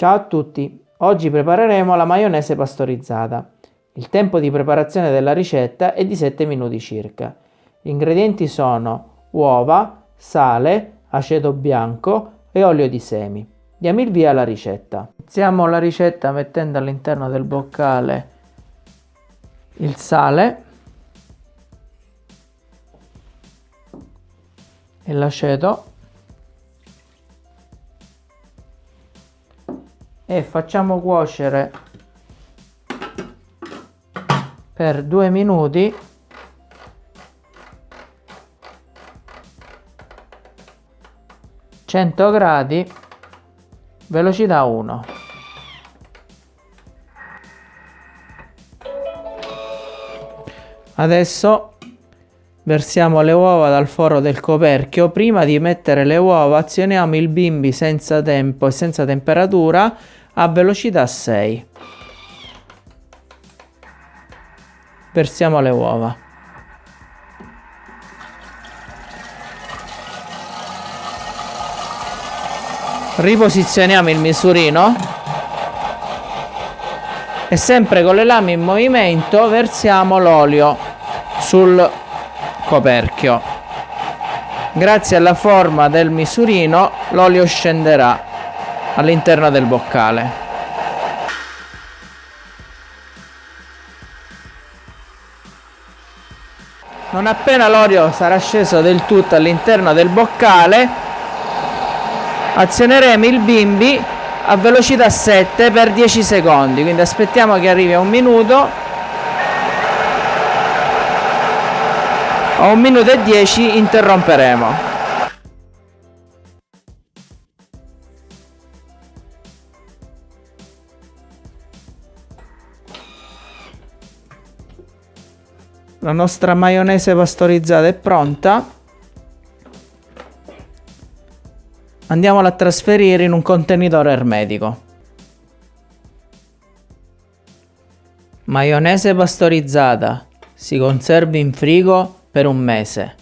Ciao a tutti, oggi prepareremo la maionese pastorizzata. Il tempo di preparazione della ricetta è di 7 minuti circa. Gli ingredienti sono uova, sale, aceto bianco e olio di semi. Diamo il via alla ricetta. Iniziamo la ricetta mettendo all'interno del boccale il sale e l'aceto e facciamo cuocere per due minuti. Cento gradi velocità 1 adesso versiamo le uova dal foro del coperchio. Prima di mettere le uova azioniamo il bimbi senza tempo e senza temperatura a velocità 6. Versiamo le uova. Riposizioniamo il misurino e sempre con le lame in movimento versiamo l'olio sul coperchio. Grazie alla forma del misurino l'olio scenderà all'interno del boccale. Non appena l'olio sarà sceso del tutto all'interno del boccale, azioneremo il bimbi a velocità 7 per 10 secondi, quindi aspettiamo che arrivi a un minuto a un minuto e 10 interromperemo. La nostra maionese pastorizzata è pronta. Andiamola a trasferire in un contenitore ermetico. Maionese pastorizzata. Si conserva in frigo per un mese.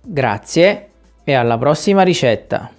Grazie e alla prossima ricetta